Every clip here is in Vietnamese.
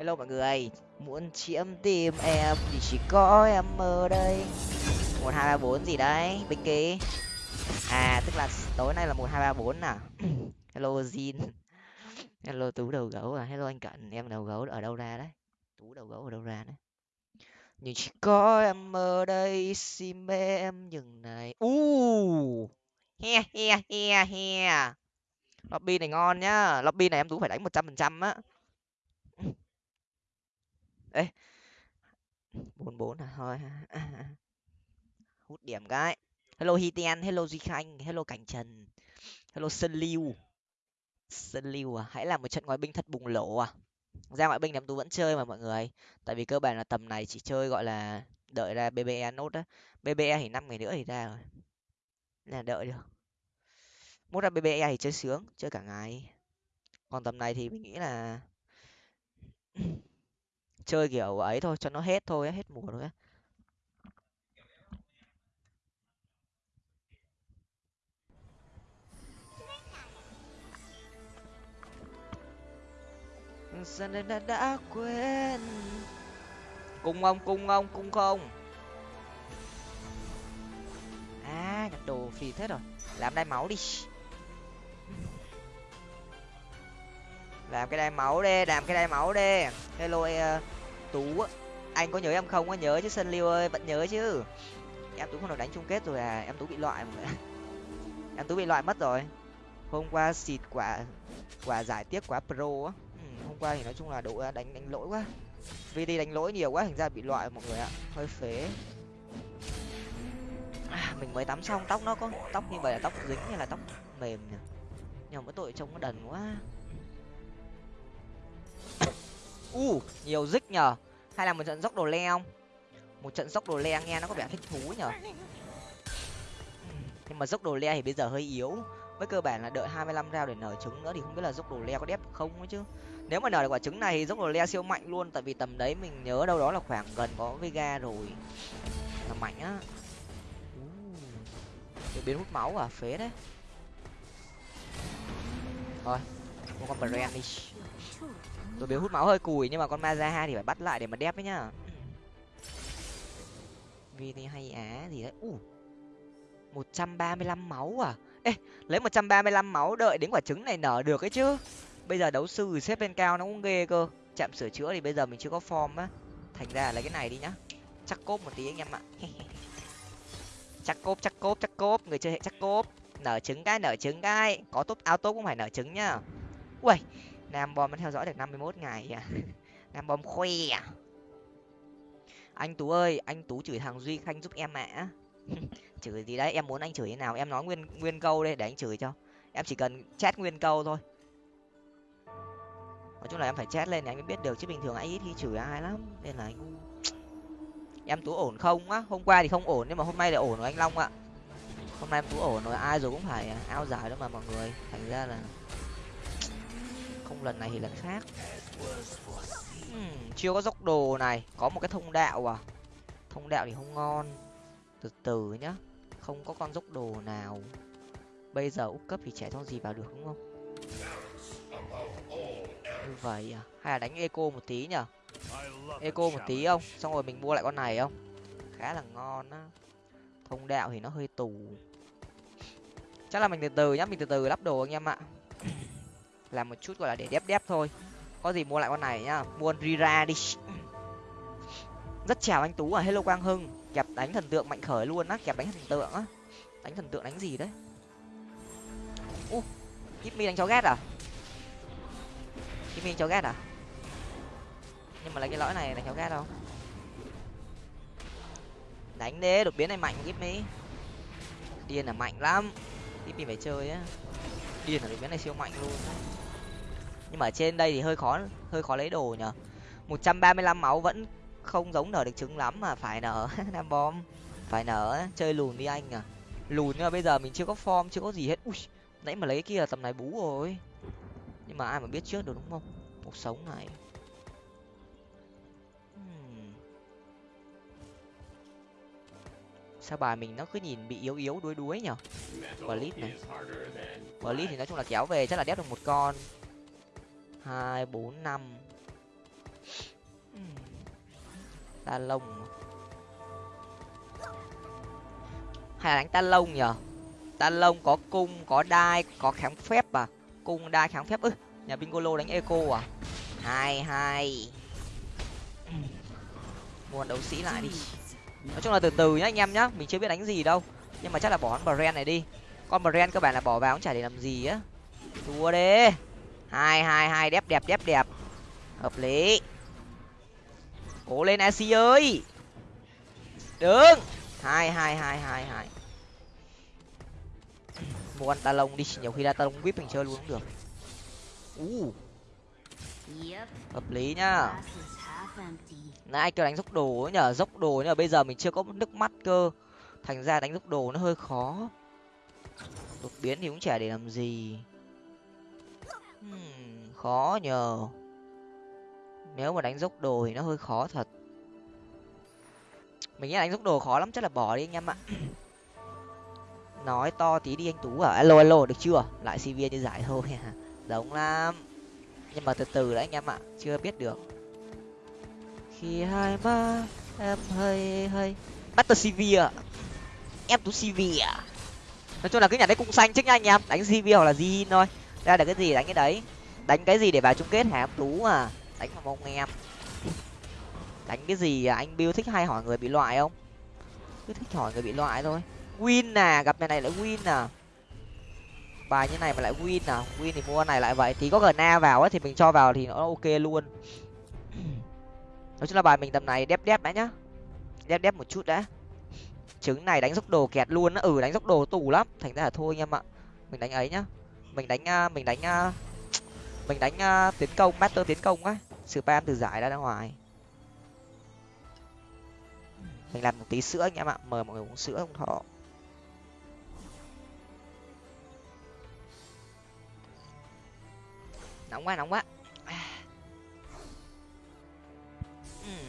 hello mọi người, muốn chiếm tìm em thì chỉ có em ở đây. Một, hai, ba, bốn gì đấy bích ký à tức là tối nay là một, hai, ba, bốn à? Hello zin hello, tú đầu gấu à? Hello, anh cận. Em đầu gấu ở đâu ra đấy? Tú đầu gấu ở đâu ra đấy? Nhưng chỉ có em ở đây si mê em nhường này. U he he he he. Lobby này ngon nhá. Lobby này em tú phải đánh một trăm phần trăm á ê, bốn bốn à? Thôi hút điểm cái. Hello hitian hello duy khanh, hello cảnh trần, hello sơn lưu sơn lưu à? Hãy làm một trận ngoại binh thật bùng nổ à? Ra ngoại binh làm tú vẫn chơi mà, mọi người. Tại vì cơ bản là tầm này chỉ chơi, gọi là, đợi ra bbe nốt á. Bbe thì năm ngày nữa thì ra rồi. Là đợi được. Mốt ra bbe thì chơi sướng, chơi cả ngày. Còn tầm này thì mình nghĩ là chơi kiểu ấy thôi cho nó hết thôi hết mùa thôi dần giờ đã, đã quên. Cung ông cung ông cung không? À nhặt đồ phì thế rồi. Làm đai máu đi. Làm cái đai máu đi làm cái đai máu đi. Hello uh, tú anh có nhớ em không có nhớ chứ sân liêu ơi vẫn nhớ chứ. Em tú không được đánh chung kết rồi à? Em tú bị loại mọi người em tú bị loại mất rồi. Hôm qua xịt quả quả giải tiếc quá pro á. Ừ, hôm qua thì nói chung là độ đánh đánh lỗi quá. Vì đi đánh lỗi nhiều quá thành ra bị loại mọi người ạ. Hơi phế. À, mình mới tắm xong tóc nó có tóc như vậy là tóc dính hay là tóc mềm nhỉ? Nhưng mà tội trông nó đần quá u uh, nhiều dích nhờ. Hay là một trận dốc đồ le không? Một trận dốc đồ le nghe nó có vẻ thích thú nhở hmm, nhưng mà dốc đồ le thì bây giờ hơi yếu. Với cơ bản là đợi hai mươi lăm rau để nở trứng nữa thì không biết là dốc đồ le có đép không ấy chứ. Nếu mà nở được quả trứng này thì dốc đồ le siêu mạnh luôn tại vì tầm đấy mình nhớ đâu đó là khoảng gần có vega rồi. Là mạnh á. Uh, biến hút máu à phế đấy. Thôi mua con brand đi tôi biếu hút máu hơi cùi, nhưng mà con mazaha thì phải bắt lại để mà đép ấy nhá. Vì thì hay á, gì đấy. U, một trăm ba mươi lăm máu à? Ê, lấy một trăm ba mươi lăm máu đợi đến quả trứng này nở được ấy chứ. Bây giờ đấu sư xếp lên cao nó cũng ghê cơ. Chạm sửa chữa thì bây giờ mình chưa có form á. Thành ra lấy cái này đi nhá. Chắc cốp một tí anh em ạ. Chắc cốp chắc cốp chắc cốp. Người chơi hệ chắc cốp. Nở trứng cái, nở trứng cái. Có tốt auto cũng phải nở trứng nhá. Ui nam bom nó theo dõi được năm mươi mốt ngày à? Nam bom khoe à anh tú ơi, anh tú chửi thằng duy khanh giúp em ạ. Chửi gì đấy? Em muốn anh chửi thế nào? Em nói nguyên nguyên câu đây, để anh chửi cho. Em chỉ cần chat nguyên câu thôi. Nói chung là em phải chat lên để anh mới biết được, chứ bình thường anh ít khi chửi ai lắm. Nên là anh em tú ổn không á? Hôm qua thì không ổn, nhưng mà hôm nay lại ổn rồi anh long ạ. Hôm nay em tú ổn rồi, ai rồi cũng phải à, ao giải đó mà mọi người. Thành ra là không lần này thì lần khác. Hmm, chưa có dốc đồ này. Có một cái thông đạo à? Thông đạo thì không ngon. Từ từ nhá. Không có con dốc đồ nào. Bây giờ úp cấp thì trẻ cho gì vào được đúng không? Như vậy à? Hay là đánh eco một tí nhở? Eco một tí không? Xong rồi mình mua lại con này không? Khá là ngon á. Thông đạo thì nó hơi tù. Chắc là mình từ từ nhá. Mình từ từ lắp đồ anh em ạ làm một chút gọi là để đép đép thôi. Có gì mua lại con này nhá. Mua rira đi. Rất chào anh tú à. Hello quang hưng. Kẹp đánh thần tượng mạnh khởi luôn á. Kẹp đánh thần tượng á. Đánh thần tượng đánh gì đấy? U uh, mi đánh chó ghét à? Mi đánh chó ghét à? Nhưng mà lấy cái lõi này đánh chó ghét không đánh đế đột biến này mạnh mi điên là mạnh lắm. Mi phải chơi á. Điên là đột biến này siêu mạnh luôn nhưng mà ở trên đây thì hơi khó hơi khó lấy đồ nhở một trăm ba mươi lăm máu vẫn không giống nở được trứng lắm mà phải nở nam bom. Phải nở, chơi lùn đi anh à. Lùn nhưng mà bây giờ mình chưa có form, chưa có gì hết. Ui, nãy mà lấy kia tầm này bú rồi. Nhưng mà ai mà biết trước được đúng không? Cuộc sống này. Hmm. Sao bài mình nó cứ nhìn bị yếu yếu đuối đuối nhở clip này. Clip thì nói chung là kéo về chắc là đép được một con hai, bốn, năm. Ta lông à? hay là đánh ta lông nhở ta lông có cung, có đai, có kháng phép à? Cung, đai, kháng phép, ư, nhà bingolo đánh eco à? Hai hai. Mua đấu sĩ lại đi. Nói chung là từ từ nhá anh em nhá, mình chưa biết đánh gì đâu. Nhưng mà chắc là bỏ con brand này đi. Con brand các bạn là bỏ vào cũng chả để làm gì á. Thua đi hai hai hai đẹp đẹp đẹp đẹp. Hợp lý. Cố lên ac ơi. Đứng. Hai hai hai hai hai. Mua con ta lông đi, nhiều khi là ta lông vip mình chơi luôn cũng được. U. Hợp lý nhá. Nãy kêu đánh dốc đồ ấy nhở? Dốc đồ nhưng mà bây giờ mình chưa có nước mắt cơ. Thành ra đánh dốc đồ nó hơi khó. Đột biến thì cũng chả để làm gì hmm, khó nhờ. Nếu mà đánh dốc đồ thì nó hơi khó thật. Mình nghĩ đánh dốc đồ khó lắm chắc là bỏ đi anh em ạ. Nói to tí đi anh tú à. Alo alo được chưa? Lại cv như giải thôi. Giống lắm. Nhưng mà từ từ đấy anh em ạ chưa biết được. Khi hai ba em hơi hơi. Bắt tờ cv à em tú cv à nói chung là cứ nhà đấy cũng xanh chứ nha anh em. Đánh cv hoặc là gì thôi ra được cái gì đánh cái đấy? Đánh cái gì để vào chung kết hả? Tú à? Đánh vào mông em. Đánh cái gì à? anh bill thích hay hỏi người bị loại không? Cứ thích hỏi người bị loại thôi. Win à? Gặp nhà này lại win à? Bài như này mà lại win à? Win thì mua này lại vậy. Thì có gna vào ấy thì mình cho vào thì nó ok luôn. Nói chung là bài mình tầm này đép đép đã nhá. Đép đép một chút đã. Trứng này đánh dốc đồ kẹt luôn á. Ừ đánh dốc đồ tù lắm. Thành ra là thôi anh em ạ. Mình đánh ấy nhá mình đánh à, mình đánh à, mình đánh à, tiến công, master tiến công á. Spam từ giải ra ra ngoài. Mình làm một tí sữa anh em ạ, mời mọi người uống sữa không thọ nóng quá nóng quá.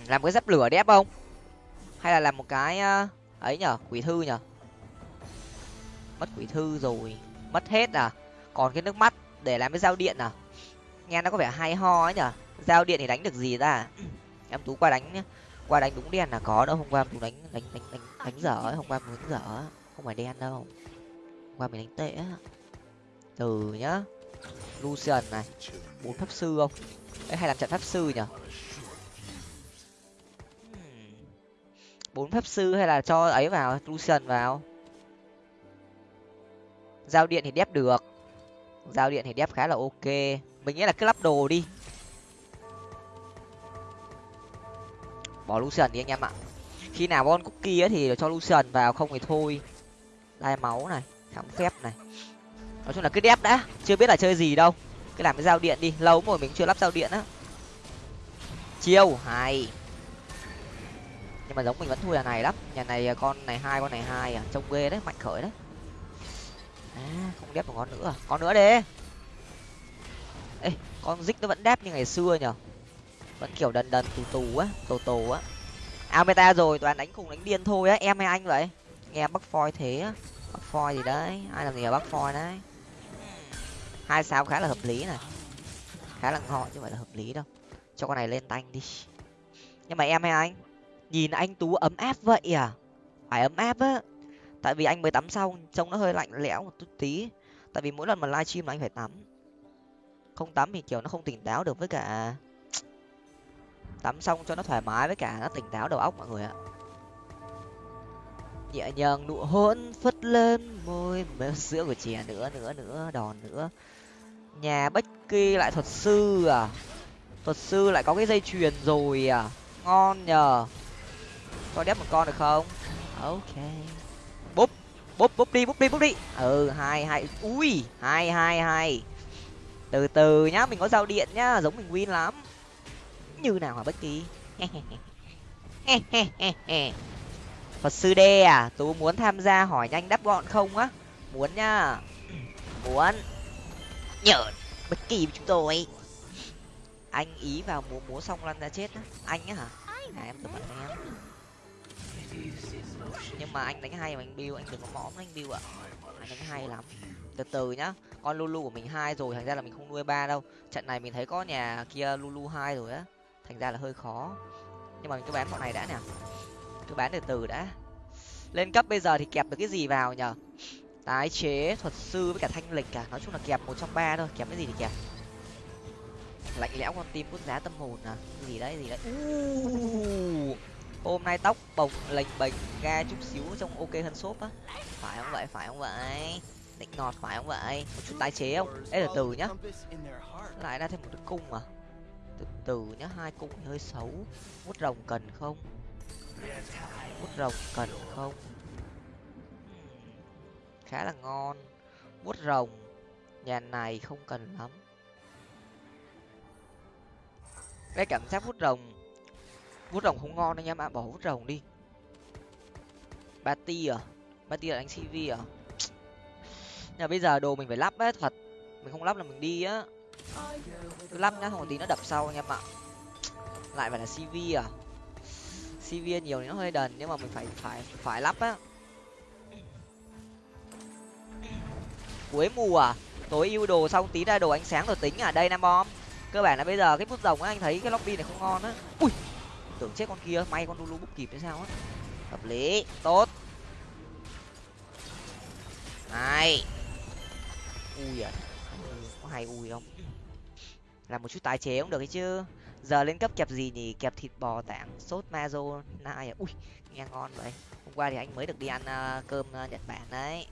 Làm cái dắp lửa đẹp không hay là làm một cái ấy nhở, quỷ thư nhở? Mất quỷ thư rồi, mất hết à? Còn cái nước mắt để làm cái dao điện à? Nghe nó có vẻ hay ho ấy nhở? Giao điện thì đánh được gì ra em tú qua đánh qua đánh đúng đen là có đâu, hôm qua tú đánh đánh đánh đánh đánh dở ấy, hôm qua mình đánh dở không phải đen đâu. Hôm qua mình đánh tệ á. Từ nhá. Lucian này. Bốn pháp sư không? Ấy hay làm trận pháp sư nhở? Hmm. Bốn pháp sư hay là cho ấy vào, lucian vào? Giao điện thì đép được giao điện thì đép khá là ok. Mình nghĩ là cứ lắp đồ đi. Bỏ lucian đi anh em ạ. Khi nào con cookie ấy thì cho lucian vào, không thì thôi. Đai máu này kháng phép này. Nói chung là cứ đép đã, chưa biết là chơi gì đâu. Cứ làm cái giao điện đi, lâu rồi mình chưa lắp giao điện á. Chiêu, hay. Nhưng mà giống mình vẫn thua nhà này lắm. Nhà này à, con này hai, con này hai à trông ghê đấy, mạnh khởi đấy à, không đép một con nữa à? con nữa đi. Ê con dích nó vẫn đép như ngày xưa nhở? Vẫn kiểu đần đần tù tù á tù tù á. À, Ao meta rồi toàn đánh cùng đánh điên thôi á em hay anh vậy? Nghe bắc phoi thế á. Bắc phoi gì đấy ai làm gì ở bắc phoi đấy? Hai sao khá là hợp lý này. Khá là ngon chứ phải là hợp lý đâu. Cho con này lên tanh đi. Nhưng mà em hay anh nhìn anh tú ấm áp vậy à? Phải ấm áp á tại vì anh mới tắm xong, trông nó hơi lạnh lẽo một chút tí. Tại vì mỗi lần mà livestream là anh phải tắm. Không tắm thì kiểu nó không tỉnh táo được với cả tắm xong cho nó thoải mái với cả nó tỉnh táo đầu óc mọi người ạ. Nhẹ nhàng nụ hôn phất lên môi mềm sữa của trẻ nữa nữa nữa, đòn nữa. Nhà bách kỳ lại thuật sư à? Thuật sư lại có cái dây chuyền rồi à? Ngon nhờ. Cho đép một con được không? Ok búp búp đi búp đi búp đi. Ừ hai hai ui hai hai hai. Từ từ nhá mình có giao điện nhá giống mình win lắm. Như nào hả bất kỳ phật sư đê à tú muốn tham gia hỏi nhanh đáp gọn không á? Muốn nhá. Muốn. Nhở bất kỳ chúng tôi. Anh ý vào múa múa xong lăn ra chết á. Anh á hả? À, em tập bạn em nhưng mà anh đánh hay mà anh bill anh đừng có mõm anh bill ạ. Anh đánh hay lắm. Từ từ nhá con lulu của mình hai rồi thành ra là mình không nuôi ba đâu. Trận này mình thấy có nhà kia lulu hai rồi á thành ra là hơi khó. Nhưng mà mình cứ bán bọn này đã nè. Cứ bán từ từ đã. Lên cấp bây giờ thì kẹp được cái gì vào nhở tái chế thuật sư với cả thanh lịch cả nói chung là kẹp một trong ba thôi kẹp cái gì thì kẹp. Lạnh lẽo con tim bút giá tâm hồn à? Gì đấy gì đấy. Uh, hôm nay tóc bồng lệnh bềnh, ga chút xíu trong ok hơn shop á. Phải không vậy? Phải không vậy? Định ngọt phải không vậy? Một chút tái chế không? Đây là từ nhá. Lại ra thêm một cái cung à? Từ từ nhá, hai cung hơi xấu. Mút rồng cần không? Mút rồng cần không? Hmm, khá là ngon. Mút rồng, nhà này không cần lắm. Cái cảm giác mút rồng vút rồng không ngon anh em ạ, bỏ vút rồng đi. Ba ti à? Ba ti là đánh cv à? Nhà bây giờ đồ mình phải lắp á thật. Mình không lắp là mình đi á. Cứ lắp nhá, không tí nó đập sau anh em ạ. Lại phải là cv à? Cv nhiều thì nó hơi đần, nhưng mà mình phải phải phải lắp á. Cuối mùa à? Tối ưu đồ xong tí ra đồ ánh sáng rồi tính à? Đây, nam bom. Cơ bản là bây giờ cái phút rồng á, anh thấy cái lobby này không ngon á. Ui! Tưởng chết con kia may con lulu bút kịp hay sao á. Hợp lý tốt. Này. Ui à có hay ui không? Làm một chút tái chế cũng được ấy chứ. Giờ lên cấp kẹp gì nhỉ? Kẹp thịt bò tảng sốt mazo nai à? Ui nghe ngon vậy. Hôm qua thì anh mới được đi ăn uh, cơm uh, nhật bản đấy.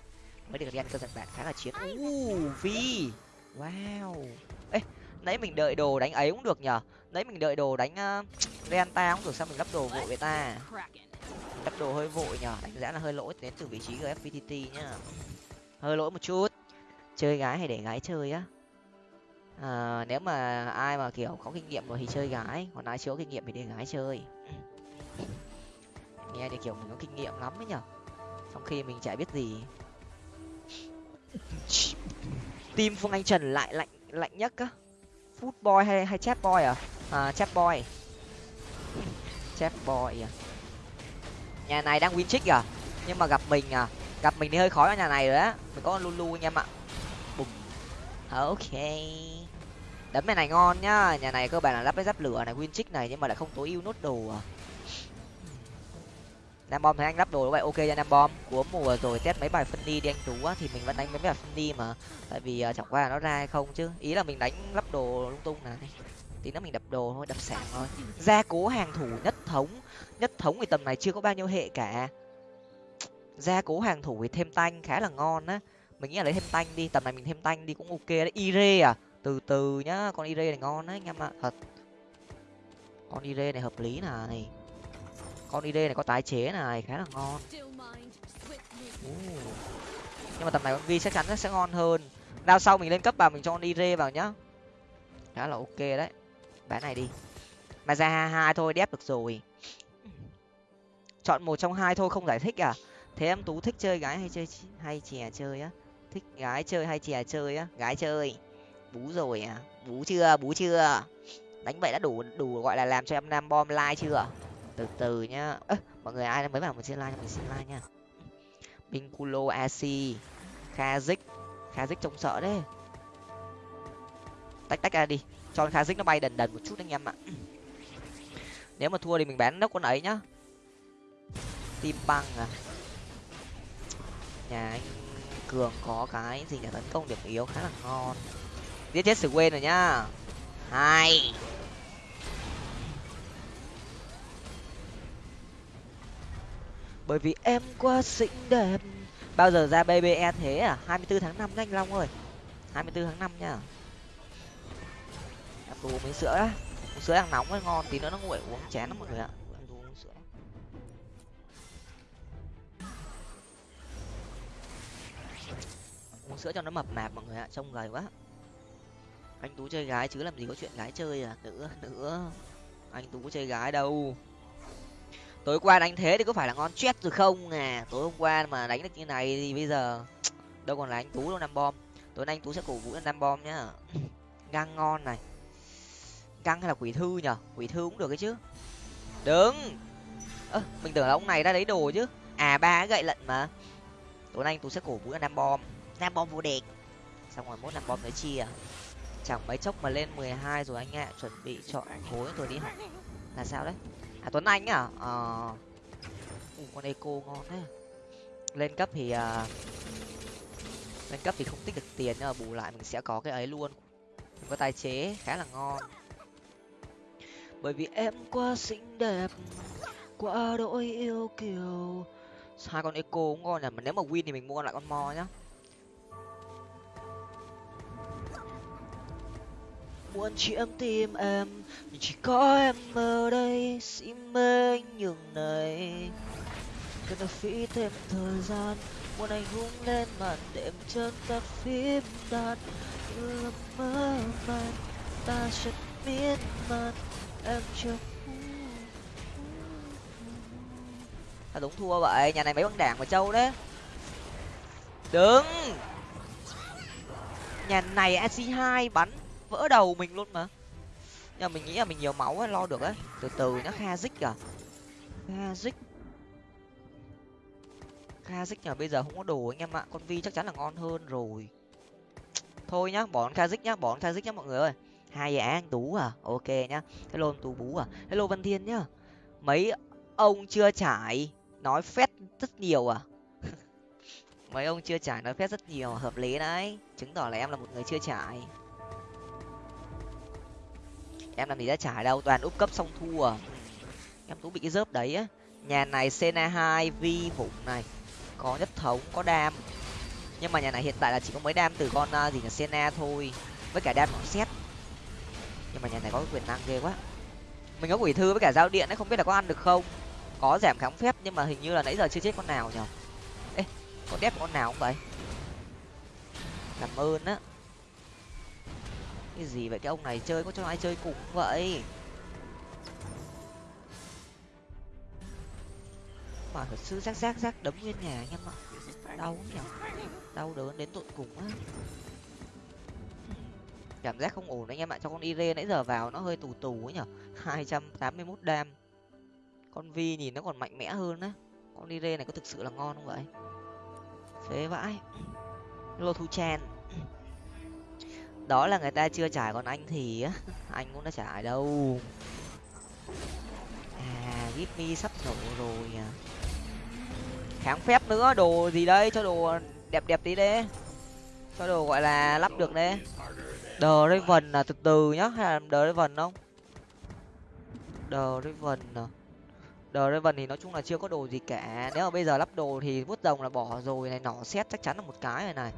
Mới được đi ăn cơm nhật bản khá là chiến. Uh, phi. Wow. Ê nãy mình đợi đồ đánh ấy cũng được nhở đấy mình đợi đồ đánh ờ, uh, renta không được sao mình lắp đồ vội với ta? Lắp đồ hơi vội nhở đánh giá là hơi lỗi đến từ vị trí gfvtt nhá. Hơi lỗi một chút. Chơi gái hay để gái chơi á? À, nếu mà ai mà kiểu có kinh nghiệm rồi thì chơi gái còn ai chưa có kinh nghiệm thì để gái chơi. Nghe thì kiểu mình có kinh nghiệm lắm ấy nhở trong khi mình chả biết gì. Tim phương anh trần lại lạnh lạnh nhất á. Food boy hay hay chat boy à? Ờ, à chat boy. Chat boy nhà này đang win trick à? Nhưng mà gặp mình à? Gặp mình thì hơi khó ở nhà này rồi á. Mình có lulu anh em ạ. Bùm ờ, ok. Đấm này này ngon nhá. Nhà này cơ bản là lắp cái giáp lửa này win trick này nhưng mà lại không tối ưu nốt đồ à. Nam bom thấy anh lắp đồ vậy ok cho nam bom. Cuối mùa rồi test mấy bài phân đi đi anh tú á thì mình vẫn đánh mấy bài phân đi mà. Tại vì uh, chẳng qua là nó ra hay không chứ. Ý là mình đánh lắp đồ lung tung này tí nữa mình đập đồ thôi, đập sảng thôi. Gia cố hàng thủ nhất thống nhất thống thì tầm này chưa có bao nhiêu hệ cả. Gia cố hàng thủ thì thêm tanh, khá là ngon á. Mình nghĩ là lấy thêm tanh đi, tầm này mình thêm tanh đi cũng ok đấy. Ire à từ từ nhá, con ire này ngon đấy anh em ạ. Thật. Con ire này hợp lý này. Con ire này có tái chế này, khá là ngon. Nhưng mà tầm này con vi chắc chắn nó sẽ ngon hơn. Đao sau mình lên cấp vào mình cho con ire vào nhá. Khá là ok đấy bán này đi. Mà ra hai thôi, đép được rồi. Chọn một trong hai thôi, không giải thích à? Thế em tú thích chơi gái hay chơi hay chè chơi á? Thích gái chơi hay chè chơi á? Gái chơi. Bú rồi à? Bú chưa? Bú chưa? Đánh vậy đã đủ đủ gọi là làm cho em nam bom like chưa? Từ từ nhá. Ơ, mọi người ai mới vào mình xin like mình xin like nha. Binculo AC Kazik Kazik trông sợ đấy. Tách tách ra đi cho Kazik nó bay đần đần một chút anh em ạ. Nếu mà thua thì mình bán nốc con ấy nhá. Tim băng à. Nhà anh cường có cái gì nhà tấn công điểm yếu khá là ngon. Giết chết sự quên rồi nhá. Hai. Bởi vì em quá xinh đẹp. Bao giờ ra bbe thế à? Hai mươi bốn tháng năm anh long ơi. Hai mươi bốn tháng năm nhá đồ uống miếng sữa á. Uống sữa đang nóng ấy ngon, tí nữa nó nguội uống chén lắm mọi người ạ. Ăn uống sữa uống sữa cho nó mập mạp mọi người ạ, trông gầy quá. Anh tú chơi gái chứ làm gì có chuyện gái chơi à nữa nữa anh tú chơi gái đâu? Tối qua đánh thế thì có phải là ngon chết rồi không à tối hôm qua mà đánh được như này thì bây giờ, đâu còn là anh tú đâu năm bom. Tối nay anh tú sẽ cổ vũ năm bom nhá. Găng ngon này căng hay là quỷ thư nhở quỷ thư cũng được ấy chứ. Đứng. Ơ mình tưởng là ông này ra lấy đồ chứ. À ba gậy lận mà. Tối nay anh tú sẽ cổ vũ nam bom. Nam bom vô địch. Xong rồi mốt Nam bom tới chia. Chẳng mấy chốc mà lên mười hai rồi anh ạ chuẩn bị chọn khối rồi đi học là sao đấy? À tuấn anh à ờ. À... con eco ngon thế. Lên cấp thì uh, lên cấp thì không tích được tiền nhưng mà bù lại mình sẽ có cái ấy luôn. Mình có tài chế khá là ngon bởi vì em quá xinh đẹp, quá đỗi yêu kiều. Hai con eco cũng ngon nhỉ, mà nếu mà win thì mình mua lại con mo nhá. Muốn chiếm tim em nhưng chỉ có em ở đây si mê nhường này. Cần phải phí thêm thời gian, muốn anh hung lên màn đêm chân các phím đàn như là mơ màng, ta chợt miên man em chưa ta đúng thua vậy nhà này mấy băng đảng mà châu đấy. Đứng. Nhà này ac hai bắn vỡ đầu mình luôn mà. Nhưng mà mình nghĩ là mình nhiều máu ấy, lo được ấy. Từ từ nhá kha dích à. Kha dích kha dích nhờ bây giờ không có đồ anh em ạ. Con vi chắc chắn là ngon hơn rồi. Thôi nhá bỏ con kha dích nhá bỏ con kha dích nhá mọi người ơi hai giá anh tú à? Ok nhá. Hello anh tú bú à? Hello văn thiên nhá. Mấy ông chưa trải nói phét rất nhiều à? Mấy ông chưa trải nói phét rất nhiều, hợp lý đấy. Chứng tỏ là em là một người chưa trải. Em làm gì đã trải đâu, toàn úp cấp xong thua à. em tú bị cái dớp đấy á. Nhà này sena hai vi phụng này. Có nhất thống, có đam. Nhưng mà nhà này hiện tại là chỉ có mấy đam từ con à, gì là sena thôi. Với cả đam nó xét nhưng mà nhà này có quyền năng ghê quá mình có quỷ thư với cả giao điện ấy, không biết là có ăn được không? Có giảm kháng phép, nhưng mà hình như là nãy giờ chưa chết con nào nhở ê, có đép con nào không vậy? Làm ơn á. Cái gì vậy? Cái ông này chơi, có cho ai chơi cùng vậy? Mà thật sự rác rác rác đấm nguyên nhà anh em ạ. Đau nhở đau đớn đến tận cùng á cảm giác không ổn anh em ạ, cho con ire nãy giờ vào nó hơi tù tù ấy nhở. Hai trăm tám mươi mốt đam. Con vi nhìn nó còn mạnh mẽ hơn á. Con ire này có thực sự là ngon không vậy? Phế vãi. Lô thu chen đó là người ta chưa trải còn anh thì á, anh cũng đã trải đâu. À give sắp nổ rồi à. Kháng phép nữa, đồ gì đây? Cho đồ đẹp đẹp tí đấy. Cho đồ, gọi là, lắp được đấy đờ raven là từ từ nhá hay là đờ raven không? Đờ raven à. Đờ raven thì nói chung là chưa có đồ gì cả nếu mà bây giờ lắp đồ thì vuốt rồng là bỏ rồi này nỏ xét chắc chắn là một cái này này.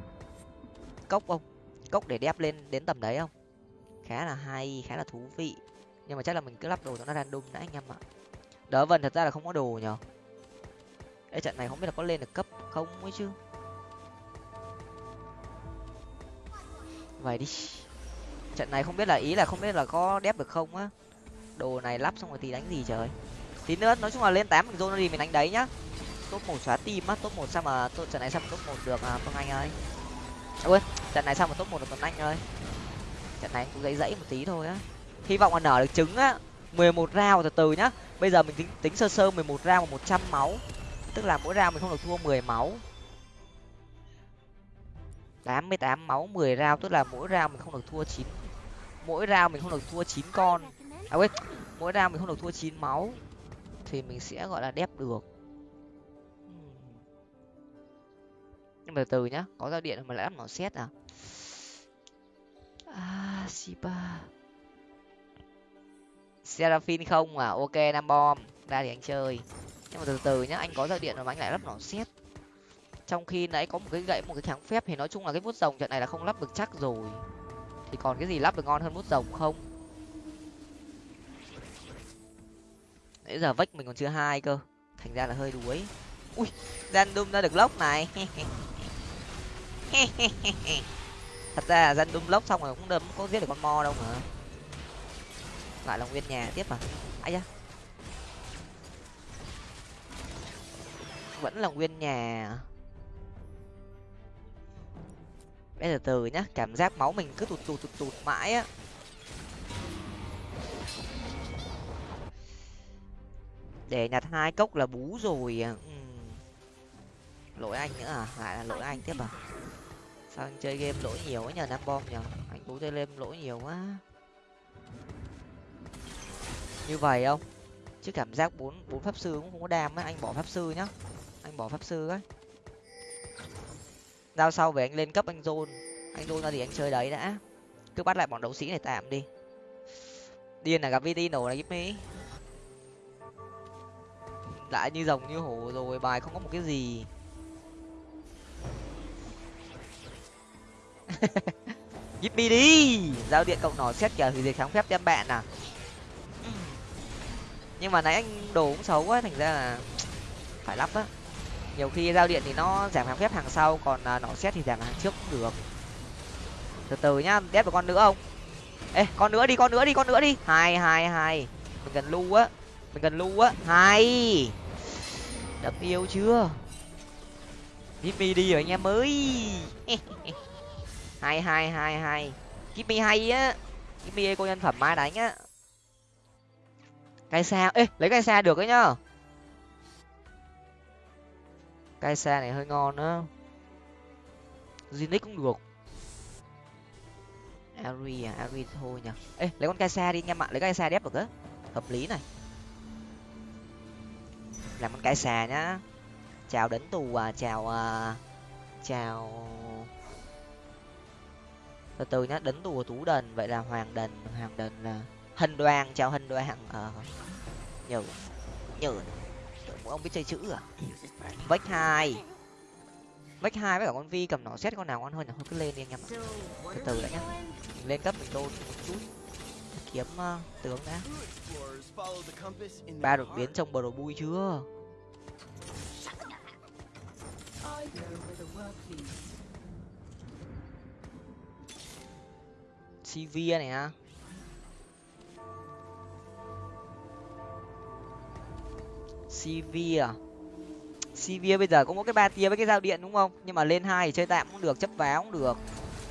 Cốc không? Cốc để đép lên đến tầm đấy không? Khá là hay khá là thú vị. Nhưng mà chắc là mình cứ lắp đồ cho nó random đã anh em ạ. Đỡ vần thật ra là không có đồ nhở Ê, trận này không biết là có lên được cấp không ấy chứ? Vậy đi trận này không biết là ý là không biết là có đép được không á. Đồ này lắp xong rồi thì đánh gì trời. Tí nữa, nói chung là lên tám mình zone đi mình đánh đấy nhá. Top một xóa tim á, top một sao mà trận này sao mà top một được à tuấn anh ơi? Ôi quên, trận này sao mà top một được tuấn anh ơi? Trận này cũng dãy dãy một tí thôi á. Hy vọng là nở được trứng á. mười một rau từ từ nhá. Bây giờ mình tính tính sơ sơ mười một rau một trăm máu. Tức là mỗi rau mình không được thua mười máu. Tám mươi tám máu, mười rau tức là mỗi rau mình không được thua chín mỗi rau mình không được thua chín con. À quên, mỗi rau mình không được thua chín máu, thì mình sẽ, gọi là, đép được. Nhưng mà từ từ nhá, có giao điện mà lại lắp nó xét à? À shiba. Seraphine không à? Ok, nam bom. Ra thì anh chơi. Nhưng mà từ từ nhá, anh có giao điện mà anh lại lắp nỏ xét. Trong khi nãy có một cái gậy, một cái kháng phép thì nói chung là cái vuốt rồng trận này là không lắp được chắc rồi thì còn cái gì lắp được ngon hơn bút rồng không? Nãy giờ vách mình còn chưa hai cơ. Thành ra là hơi đuối. Ui, random ra được lốc này. Thật ra là dân đun lốc xong rồi cũng đâm, có giết được con mo đâu mà. Lại là nguyên nhà tiếp à? Ai da. Vẫn là nguyên nhà à? Bây giờ từ nhá, cảm giác máu mình cứ tụt tụt tụt tụt mãi á. Để nhặt hai cốc là bú rồi à. ừ. lỗi anh nữa à? Lại là lỗi anh tiếp à? Sao anh chơi game lỗi nhiều ấy nhờ nam bom nhờ. Anh bú chơi game lỗi nhiều quá. Như vậy không? Chứ cảm giác bốn bốn pháp sư cũng không có đam á, anh bỏ pháp sư nhá. Anh bỏ pháp sư ấy giao sau về anh lên cấp anh zone anh zone ra thì anh chơi đấy đã. Cứ bắt lại bọn đấu sĩ này tạm đi. Điên là gặp vt nổ này giúp mỹ lại như rồng như hổ rồi, bài không có một cái gì. Gimme đi! Giao điện cộng nỏ xét kìa hủy diệt kháng phép đem bạn à? Nhưng mà nãy anh đồ cũng xấu quá, thành ra là phải lắp á nhiều khi giao điện thì nó giảm hàng phép hàng sau còn uh, nỏ xét thì giảm hàng trước cũng được. Từ từ nhá đép được con nữa không? Ê con nữa đi con nữa đi con nữa đi. Hai hai hai. Mình cần lu á mình cần lu á. Hai. Đập yêu chưa? Gimme đi rồi anh em ơi. Hai hai hai hai. Gimme hay á. Gimme cô nhân phẩm mai đánh á. Cái xa ê lấy cái xa được đấy nhá cai xa này hơi ngon đó, Zinix cũng được. Ari à Ari thôi nhỉ. Ê lấy con cai xa đi anh em ạ lấy cai xa đép được á. Hợp lý này. Làm con cai xà nhá. Chào đến tù à chào à, chào. Từ từ nhá đến tù tú đần vậy là hoàng đần hoàng đần là hình đoàn chào hình đoàn ờ nhờ nhờ ông biết chơi chữ à? Vách hai. Vách hai với cả con vi cầm nó xét con nào ngon hơn thôi cứ lên đi anh em từ từ đã nhá. Mình lên cấp mình đôn một chút. Kiếm uh, tướng đã. Ba đột biến trong bờ đồ bui chưa? Cv này á. Sivir Sivir à? bây giờ cũng có cái ba tia với cái dao điện đúng không? Nhưng mà lên hai thì chơi tạm cũng được, chấp vá cũng được.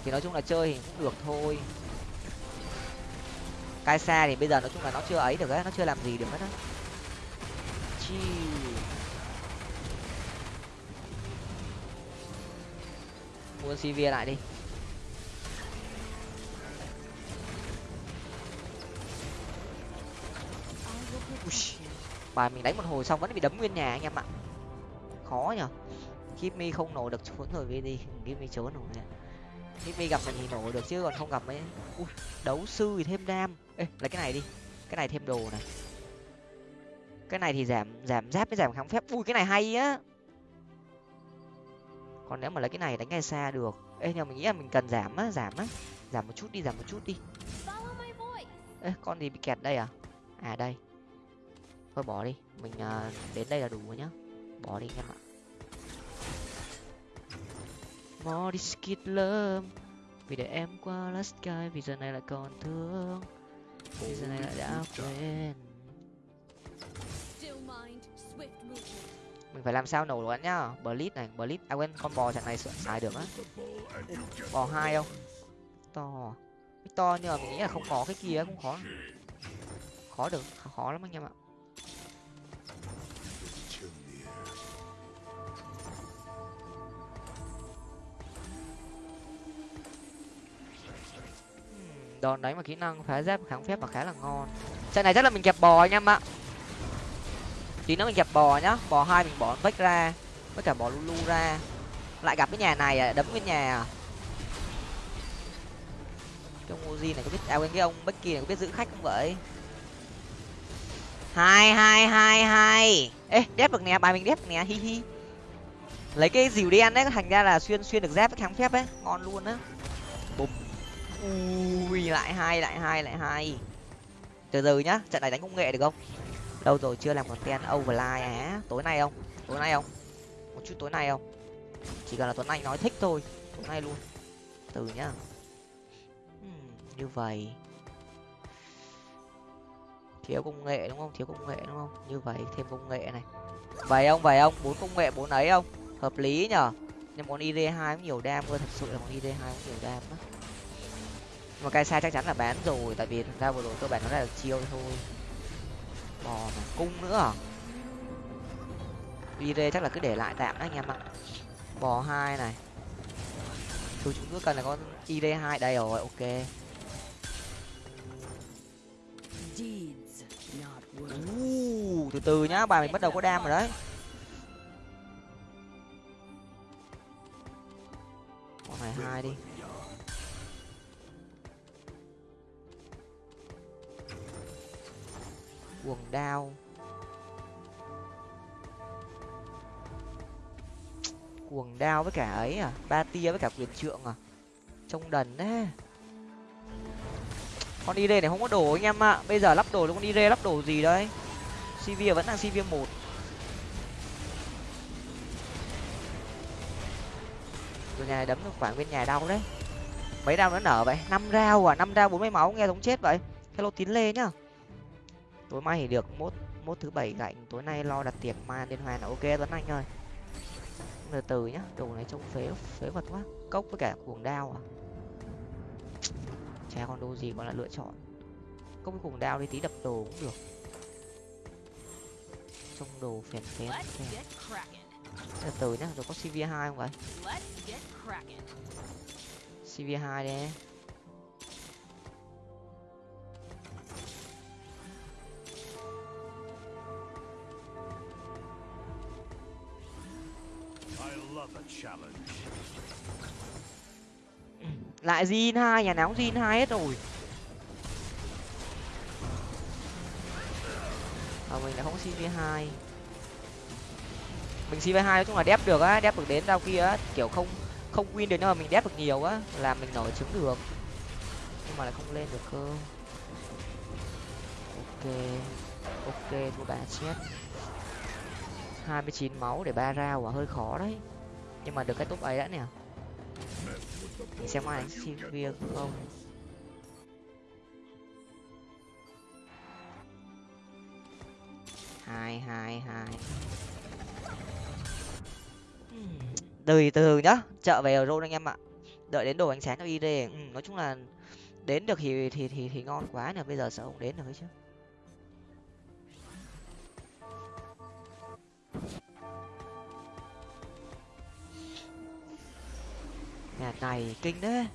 Thì nói chung là chơi thì cũng được thôi. Cai xa thì bây giờ nói chung là nó chưa ấy được á, nó chưa làm gì được hết á. Chi. Mua cv lại đi. Bài mình đánh một hồi xong vẫn bị đấm nguyên nhà anh em ạ. Khó nhở. Kimmy không nổ được trốn rồi đi Kimmy trốn rồi. Kimmy gặp mình thì nổ được chứ còn không gặp mấy Ui, đấu sư thì thêm đam. Ê lấy cái này đi. Cái này thêm đồ này. Cái này thì giảm giảm giáp với giảm kháng phép. Ui cái này hay á. Còn nếu mà lấy cái này đánh ngay xa được. Ê nhưng mình nghĩ là mình cần giảm á giảm á. Giảm một chút đi giảm một chút đi. Ê con gì bị kẹt đây à? À đây thôi bỏ đi mình uh, đến đây là đủ rồi nhá. Bỏ đi anh em ạ. More skid love vì để em qua last sky vì giờ này lại còn thương. Vì giờ này lại đã quên. Mình phải làm sao nổ luôn nhá. Blitz này blitz à quên con bò trận này xài được á. Bò hai không to. To nhưng mà mình nghĩ là không có cái kia cũng khó. Khó được khó lắm anh em ạ đòn đánh và kỹ năng phá giáp kháng phép mà khá là ngon. Trận này chắc là mình kẹp bò anh em ạ. Tí nữa mình kẹp bò nhá. Bò hai mình bỏ vách ra, với cả bỏ lulu ra. Lại gặp cái nhà này à đấm cái nhà à. Cái ông Uzi này có biết à quên, cái ông Becky này có biết giữ khách không vậy? Hai hai hai hai. Ê, đép được nè, bài mình đép được nè, hi hi. Lấy cái dìu đen đấy, thành ra là xuyên xuyên được giáp với kháng phép ấy. Ngon luôn á ui lại hai lại hai lại hai. Từ từ nhá trận này đánh công nghệ được không? Đâu rồi chưa làm content overlay á tối nay không? Tối nay không? Một chút tối nay không? Chỉ cần là tuấn anh nói thích thôi tối nay luôn. Từ nhá. Uhm, như vậy. Thiếu công nghệ đúng không? Thiếu công nghệ đúng không? Như vậy thêm công nghệ này. Vậy ông vậy ông bốn công nghệ bốn ấy không? Hợp lý nhở? Nhưng món id hai cũng nhiều đam cơ thật sự là món id hai cũng nhiều đam á mà cái sai chắc chắn là bán rồi tại vì thực ra vừa rồi cơ bản nó là chiêu thôi. Bò mà cung nữa à? Id chắc là cứ để lại tạm đó anh em ạ. Bò hai này. Thứ chúng cứ cần là con id hai. Đây rồi ok. Uh, từ từ nhá bài mình bắt đầu có đam rồi đấy. Con này hai đi quần đao. Quần đao với cả ấy à? Ba tia với cả quyền trượng à? Trông đần đấy con đi này không có đồ anh em ạ. Bây giờ lắp đồ cho con đi lắp đồ gì đấy cv vẫn đang cv một. Rồi nhà này đấm được khoảng bên nhà đau đấy. Mấy rau nó nở vậy? Năm rau à? Năm rau bốn mươi máu, nghe giống chết vậy. Hello tín lê nhá tối mai thì được mốt mốt thứ bảy gạnh tối nay lo đặt tiệc mai liên hoan là ok tuấn anh ơi. Từ từ nhá đồ này trông phế phế vật quá. Cốc với cả cuồng đao à? Chả còn đồ gì còn là lựa chọn. Cốc với cuồng đao đi tí đập đồ cũng được. Trông đồ phèn phén từ từ nhá rồi có cv hai không vậy? Cv hai đi lại zin hai nhà nóng zin hai hết rồi. À, mình đã không cv hai. Mình cv hai nói chung là đép được á đép được đến đâu kia á kiểu không không win được nhưng mà mình đép được nhiều á là mình nổi trứng được. Nhưng mà lại không lên được cơ. Ok ok thua bà chết. hai mươi chín máu để ba rao à hơi khó đấy nhưng mà được cái top ấy đã nè. Mình xem ai đánh Sivir không? Hai hai hai. Từ từ nhá. Chợ về rồi anh em ạ. Đợi đến đồ ánh sáng cho id ừ, nói chung là đến được thì thì thì thì ngon quá nè. Bây giờ sợ không đến được ấy chứ. Nhà này kinh đấy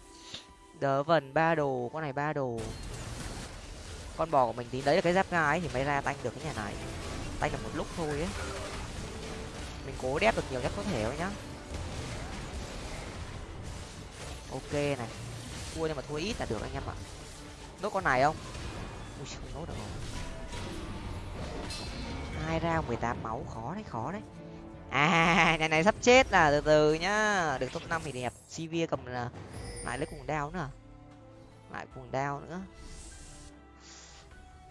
đỡ vần ba đồ con này ba đồ. Con bò của mình tí đấy là cái giáp ga ấy thì mới ra tanh được cái nhà này. Tanh được một lúc thôi ấy. Mình cố đép được nhiều nhất có thể thôi nhá. Ok này. Thua nhưng mà thua ít là được anh em ạ. Nốt con này không? Ui, không nốt được. Hai ra mười tám máu khó đấy khó đấy à nhà này sắp chết là từ từ nhá. Được top năm thì đẹp. Cv cầm là lại lấy cùng đao nữa. Lại cùng đao nữa.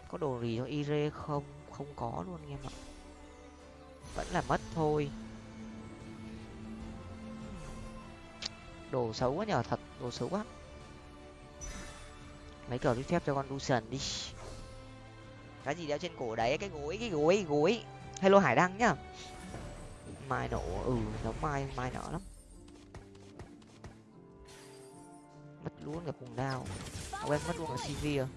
Có đồ gì cho ire không? Không có luôn anh em ạ. Vẫn là mất thôi. Đồ xấu quá nhờ, thật. Đồ xấu quá. Mấy cờ phép cho con lucian đi. Cái gì đeo trên cổ đấy? Cái gối cái gối gối. Hello hải đăng nhá mai nổ ừ giống mai mai nở lắm. Mất luôn cả cùng đao. Ông mất luôn cả cv à?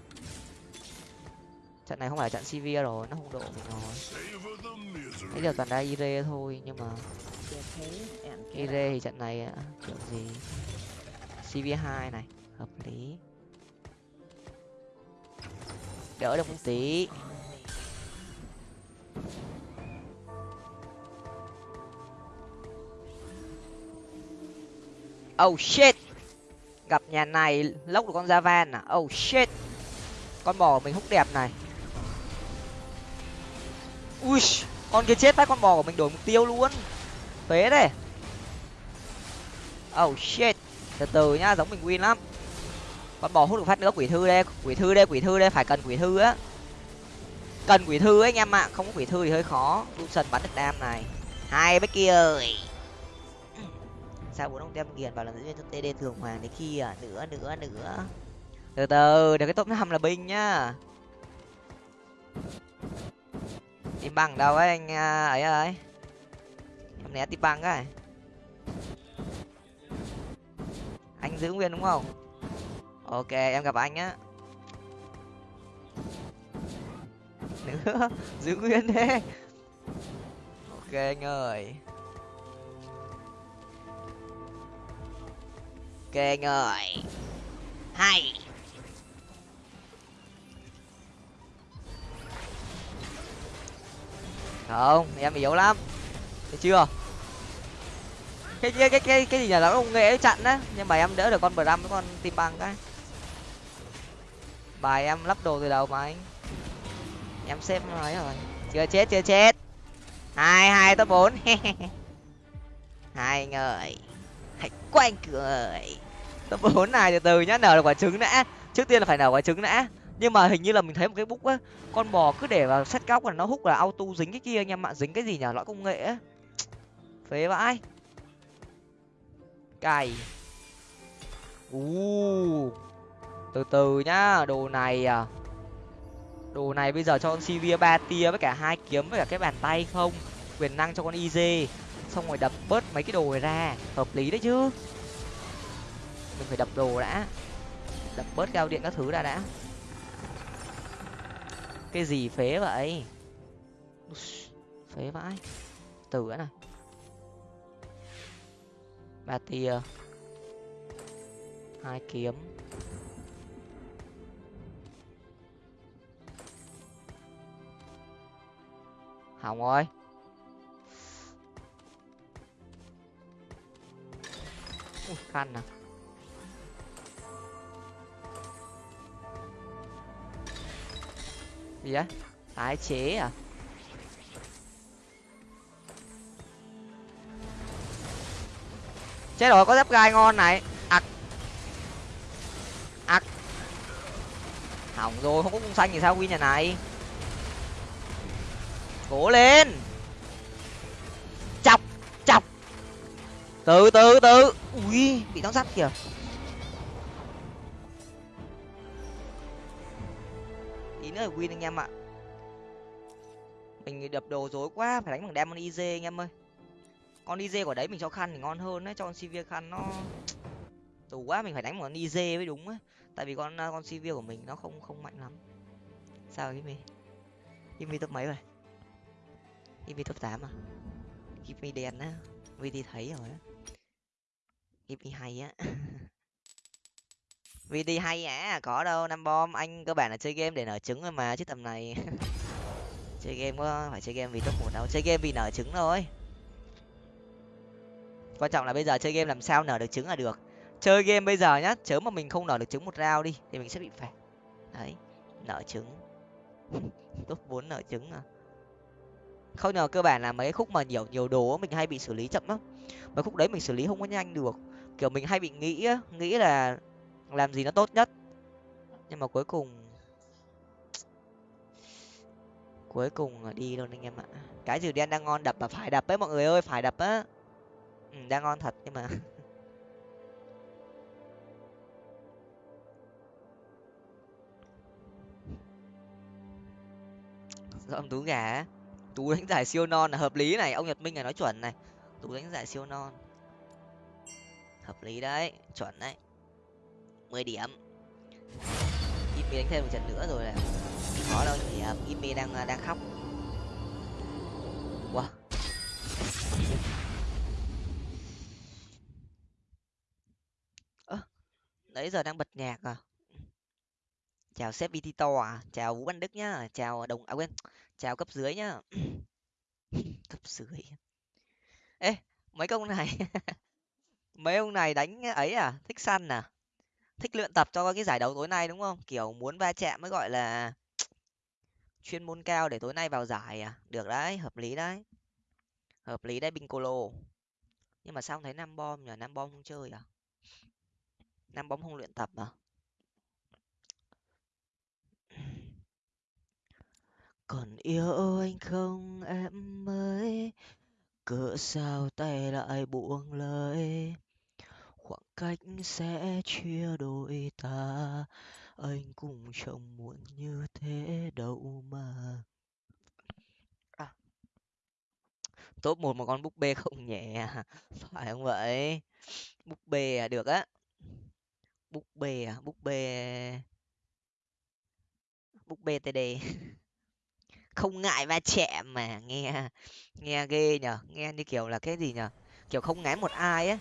Trận này không phải trận cv rồi, nó không độ mình rồi. Bây giờ toàn đa ire thôi, nhưng mà ire thì trận này à, kiểu gì? Cv hai này, hợp lý. Đỡ được một tí. Oh shit. Gặp nhà này, lốc được con da van à? Oh shit. Con bò của mình hút đẹp này. Ui, con kia chết phát, con bò của mình đổi mục tiêu luôn. Phế đấy. Oh shit. Từ từ nhá, giống mình win lắm. Con bò hút được phát nữa, quỷ thư đây, quỷ thư đây, quỷ thư đây, phải cần quỷ thư á. Cần quỷ thư ấy, anh em ạ. Không có quỷ thư thì hơi khó. Sân bắn được đam này. Hai bách kia ơi sao bốn ông tem nghiền vào làm diễn viên cho td thường hoàng đến khi à nữa nữa nữa. Từ từ để cái top năm là binh nhá. Tìm bằng đâu ấy anh à, ấy à, ấy. Ơi em né tìm bằng cái anh giữ nguyên đúng không? Ok, em gặp anh á nữa, giữ nguyên thế. Ok anh ơi. Ok anh ơi hay. Không, em yếu lắm. Thấy chưa? Cái cái cái cái cái gì nhà nó không nghệ chặn á. Nhưng mà em đỡ được con bram với con tim băng cái. Bài em lắp đồ từ đầu mà anh. Em xếp nói rồi. Chưa chết chưa chết. Hai hai, top bốn. Hai người hãy quanh cười tập bốn này từ từ nhá, nở được quả trứng đã. Trước tiên là phải nở quả trứng đã. Nhưng mà hình như là mình thấy một cái búc á, con bò cứ để vào sắt góc là nó hút là auto dính cái kia anh em ạ dính cái gì nhở lõi công nghệ á. Phế vãi. Cày. U từ từ nhá, đồ này à. Đồ này bây giờ cho con sivir ba tia với cả hai kiếm với cả cái bàn tay không? Quyền năng cho con iz xong rồi đập bớt mấy cái đồ này ra. Hợp lý đấy chứ. Mình phải đập đồ đã. Đập bớt cao điện các thứ ra đã. Cái gì phế vậy? Phế vãi. Từ nữa này ba tia. Hai kiếm. Hỏng rồi. Ui, khăn à. Gì á tái chế à? Chết rồi có dép gai ngon này. Ặc ặc hỏng rồi không có cung xanh thì sao win nhà này? Cố lên! Từ từ từ. Ui, bị đóng sắt kìa. Tí nữa là win anh em ạ. Mình đập đồ dối quá, phải đánh bằng diamond iz anh em ơi. Con iz của đấy mình cho khăn thì ngon hơn đấy, cho con sivir khăn nó đủ quá, mình phải đánh bằng con iz mới đúng á. Tại vì con con sivir của mình nó không không mạnh lắm. Sao cái mi cái mi top mấy rồi? Give top tám à? Give me đèn á VT thấy rồi á. Give hay á. VT hay à có đâu, năm bom. Anh cơ bản là chơi game để nở trứng thôi mà, chứ tầm này chơi game có phải chơi game vì top một đâu, chơi game vì nở trứng thôi. Quan trọng là bây giờ chơi game làm sao nở được trứng là được. Chơi game bây giờ nhá, chớ mà mình không nở được trứng một rau đi, thì mình sẽ bị phạt. Đấy, nở trứng. Top bốn nở trứng à. Không nhờ cơ bản là mấy khúc mà nhiều nhiều đồ mình hay bị xử lý chậm lắm. Mấy khúc đấy mình xử lý không có nhanh được kiểu mình hay bị nghĩ nghĩ là làm gì nó tốt nhất. Nhưng mà cuối cùng cuối cùng đi luôn anh em ạ. Cái gì đen đang ngon đập mà phải đập ấy mọi người ơi phải đập á. Ừ, đang ngon thật nhưng mà. Dọn tú gà tú đánh giải siêu non là hợp lý này ông nhật minh này nói chuẩn này. Tú đánh giải siêu non hợp lý đấy chuẩn đấy. Mười điểm. Imi đánh thêm một trận nữa rồi này, khó đâu nhỉ, à, Imi đang à, đang khóc. Wow. Ơ nãy giờ đang bật nhạc à? Chào sếp bt to à? Chào vũ văn đức nhá. Chào đồng à quên chào cấp dưới nhá. Cấp dưới. Ê mấy công này? mấy ông này đánh ấy à? Thích săn à? Thích luyện tập cho cái giải đấu tối nay đúng không? Kiểu muốn va chạm mới gọi là chuyên môn cao để tối nay vào giải à? Được đấy, hợp lý đấy. Hợp lý đấy binh nhưng mà sao không thấy nam bom nhờ nam bom không chơi à? Nam bom không luyện tập à? Còn yêu anh không, em ơi? Cỡ sao tay lại buông lời? Khoảng cách sẽ chia đôi ta. Anh cũng chẳng muốn như thế đâu mà. À. top một một con búp bê không nhẹ à? phải không vậy? Búp bê à? Được á. Búp bê à? Búp bê. Búp bê td không ngại va chạm mà, nghe nghe ghê nhở nghe như kiểu là cái gì nhở kiểu không ngán một ai á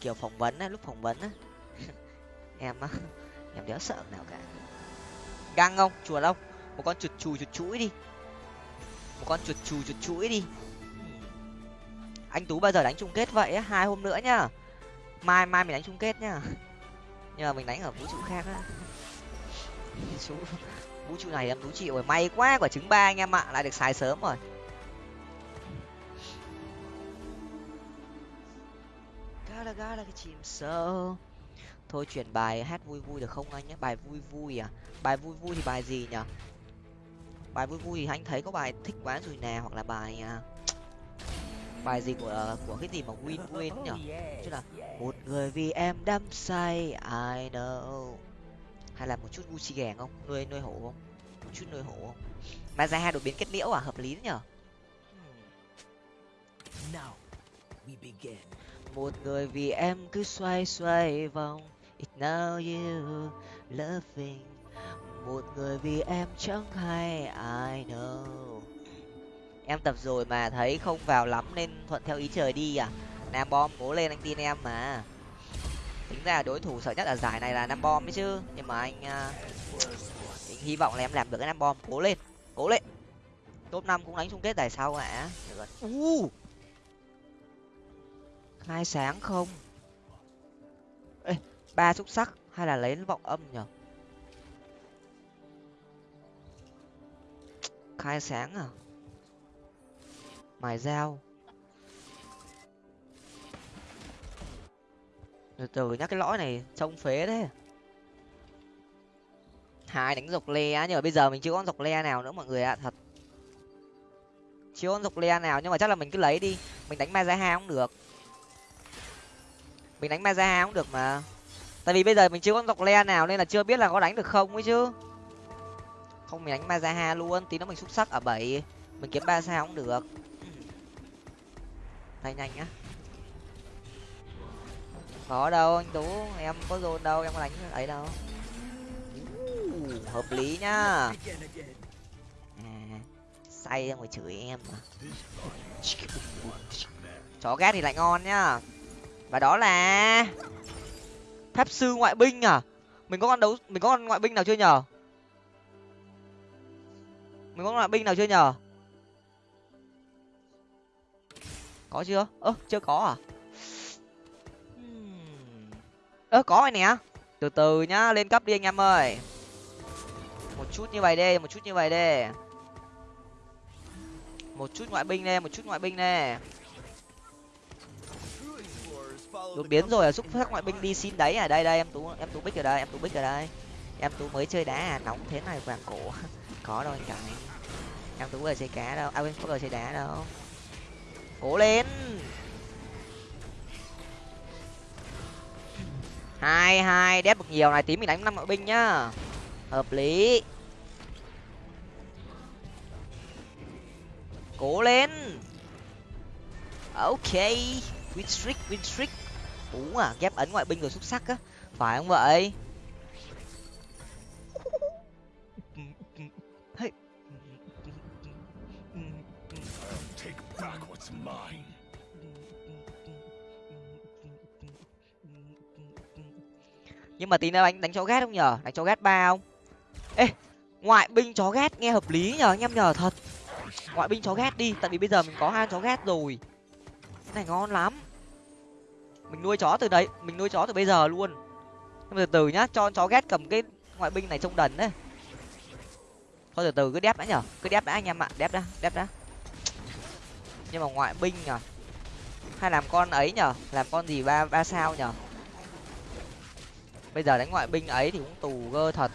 kiểu phỏng vấn á, lúc phỏng vấn á. Em á, em đéo sợ nào cả. Găng không chuột không một con chuột chùi chuột chuỗi đi. Một con chuột chù chuột chuỗi đi. Anh tú bao giờ đánh chung kết vậy á? Hai hôm nữa nhá. Mai mai mình đánh chung kết nhá. Nhưng mà mình đánh ở vũ trụ khác á. Vũ trụ này em tú chịu rồi, may quá, quả trứng ba anh em ạ. Lại được xài sớm rồi. Là ga là cái chim sâu. Thôi chuyển bài hát vui vui được không anh nhé? Bài vui vui à? Bài vui vui thì bài gì nhở bài vui vui thì anh thấy có bài thích quá rồi nè hoặc là bài à, bài gì của của cái gì mà win win nhở chứ là một người vì em đắm say I know. Hay là một chút gucci ghẻ không? Nuôi nuôi hổ không? Một chút nuôi hổ không? Mà ra hai đột biến kết liễu à? Hợp lý nhở một người vì em cứ xoay xoay vòng It now you loving một người vì em chẳng hay I know em tập rồi mà thấy không vào lắm nên thuận theo ý trời đi à? Nam bom cố lên anh tin em mà. Tính ra đối thủ sợ nhất ở giải này là nam bom đấy chứ. Nhưng mà anh uh, anh hy vọng là em làm được cái nam bom cố lên cố lên. Top năm cũng đánh chung kết giải sau ạ Uh, hai sáng không? Ê, ba xúc sắc hay là lấy vọng âm nhở? Khai sáng à? Mài dao. Từ từ nhắc cái lõi này trông phế thế. Hai đánh dọc le á nhưng mà bây giờ mình chưa có dọc le nào nữa mọi người ạ thật. Chưa có dọc le nào nhưng mà chắc là mình cứ lấy đi. Mình đánh mazaha cũng được mình đánh maza cũng được mà. Tại vì bây giờ mình chưa có dọc le nào nên là chưa biết là có đánh được không ấy chứ. Không mình đánh mazaha luôn tí nó mình xúc sắc ở bảy. Mình kiếm ba sao cũng được. Tay nhanh nhá. Có đâu anh tú em có dồn đâu em có đánh ấy đâu. Hợp lý nhá. À, say ra ngoài chửi em mà. Chó ghét thì lại ngon nhá và đó là pháp sư ngoại binh à? Mình có con đấu, mình có con ngoại binh nào chưa nhờ? mình có con ngoại binh nào chưa nhờ? có chưa? Ơ, chưa có à? Ơ, có rồi nè. Từ từ nhá, lên cấp đi anh em ơi. Một chút như vậy đi, một chút như vậy đi. Một chút ngoại binh nè một chút ngoại binh nè đột biến rồi à? xúc phát ngoại binh đi xin đấy à? Đây đây em tú em tú bích ở đây em tú bích ở đây. Em tú mới chơi đá à? Nóng thế này vàng cổ. Có đâu anh cả. Em tú vừa chơi cá đâu. À quên có vừa chơi đá đâu. Cố lên! Hai hai đép được nhiều này. Tí mình đánh năm ngoại binh nhá. Hợp lý. Cố lên! Ok. Win streak win streak ú à ghép ấn ngoại binh rồi xuất sắc á. Phải không vậy? Nhưng mà tí nữa anh đánh chó ghét không nhở? Đánh chó ghét ba không? Ê ngoại binh chó ghét nghe hợp lý nhở anh em nhở thật. Ngoại binh chó ghét đi tại vì bây giờ mình có hai chó ghét rồi. Cái này ngon lắm mình nuôi chó từ đấy, mình nuôi chó từ bây giờ luôn. Nhưng mà từ từ nhá, cho chó ghét cầm cái ngoại binh này trông đần đấy. Thôi từ từ, cứ đép đã nhở, cứ đép đã anh em ạ, đép đã đép đã. Nhưng mà ngoại binh nhở, hay làm con ấy nhở, làm con gì ba ba sao nhở? Bây giờ đánh ngoại binh ấy thì cũng tù gơ thật.